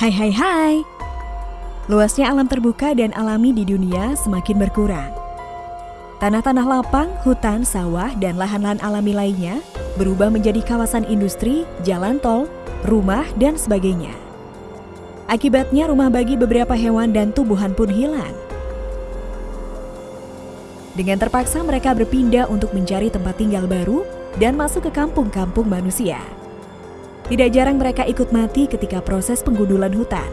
Hai hai hai. Luasnya alam terbuka dan alami di dunia semakin berkurang. Tanah-tanah lapang, hutan, sawah, dan lahan-lahan alami lainnya berubah menjadi kawasan industri, jalan tol, rumah, dan sebagainya. Akibatnya rumah bagi beberapa hewan dan tumbuhan pun hilang. Dengan terpaksa mereka berpindah untuk mencari tempat tinggal baru dan masuk ke kampung-kampung manusia. Tidak jarang mereka ikut mati ketika proses penggundulan hutan.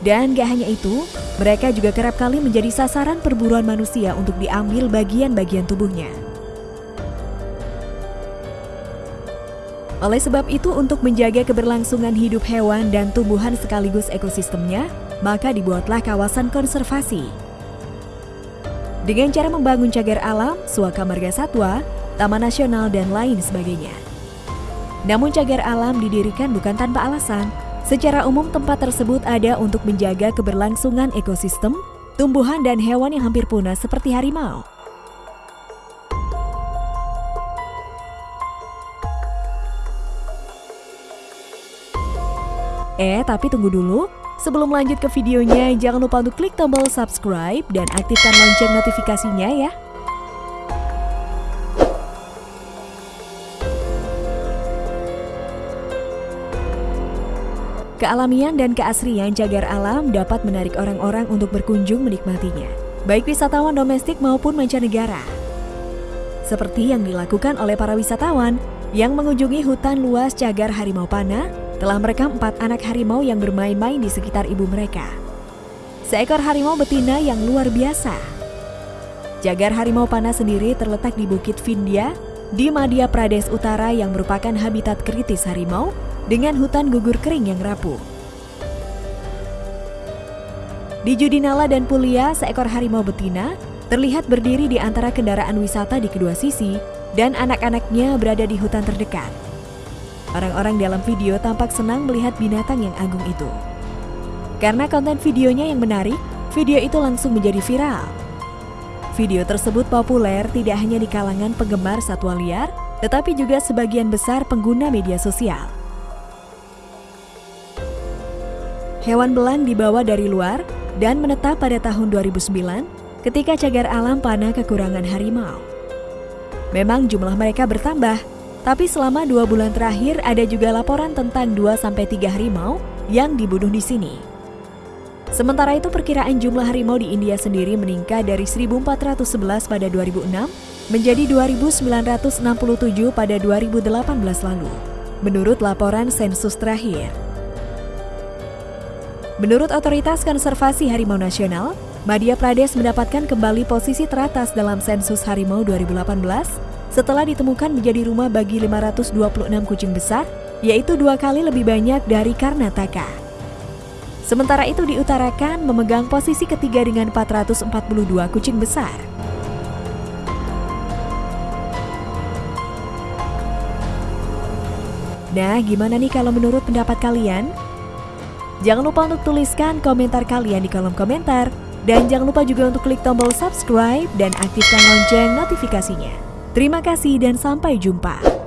Dan gak hanya itu, mereka juga kerap kali menjadi sasaran perburuan manusia untuk diambil bagian-bagian tubuhnya. Oleh sebab itu, untuk menjaga keberlangsungan hidup hewan dan tumbuhan sekaligus ekosistemnya, maka dibuatlah kawasan konservasi. Dengan cara membangun cagar alam, suaka marga satwa, taman nasional, dan lain sebagainya. Namun cagar alam didirikan bukan tanpa alasan. Secara umum tempat tersebut ada untuk menjaga keberlangsungan ekosistem, tumbuhan dan hewan yang hampir punah seperti harimau. Eh, tapi tunggu dulu. Sebelum lanjut ke videonya, jangan lupa untuk klik tombol subscribe dan aktifkan lonceng notifikasinya ya. Kealamian dan keasrian cagar alam dapat menarik orang-orang untuk berkunjung menikmatinya, baik wisatawan domestik maupun mancanegara. Seperti yang dilakukan oleh para wisatawan yang mengunjungi hutan luas cagar harimau pana, telah merekam empat anak harimau yang bermain-main di sekitar ibu mereka. Seekor harimau betina yang luar biasa. Cagar harimau pana sendiri terletak di Bukit Vindya, di Madhya Pradesh Utara yang merupakan habitat kritis harimau dengan hutan gugur kering yang rapuh. Di Judinala dan Pulia, seekor harimau betina terlihat berdiri di antara kendaraan wisata di kedua sisi dan anak-anaknya berada di hutan terdekat. Orang-orang dalam video tampak senang melihat binatang yang agung itu. Karena konten videonya yang menarik, video itu langsung menjadi viral. Video tersebut populer tidak hanya di kalangan penggemar satwa liar, tetapi juga sebagian besar pengguna media sosial. Hewan belang dibawa dari luar dan menetap pada tahun 2009 ketika cagar alam panah kekurangan harimau. Memang jumlah mereka bertambah, tapi selama dua bulan terakhir ada juga laporan tentang 2-3 harimau yang dibunuh di sini. Sementara itu perkiraan jumlah harimau di India sendiri meningkat dari 1411 pada 2006 menjadi 2967 pada 2018 lalu, menurut laporan sensus terakhir. Menurut Otoritas Konservasi Harimau Nasional, Madhya Pradesh mendapatkan kembali posisi teratas dalam sensus harimau 2018 setelah ditemukan menjadi rumah bagi 526 kucing besar, yaitu dua kali lebih banyak dari Karnataka. Sementara itu diutarakan memegang posisi ketiga dengan 442 kucing besar. Nah, gimana nih kalau menurut pendapat kalian? Jangan lupa untuk tuliskan komentar kalian di kolom komentar. Dan jangan lupa juga untuk klik tombol subscribe dan aktifkan lonceng notifikasinya. Terima kasih dan sampai jumpa.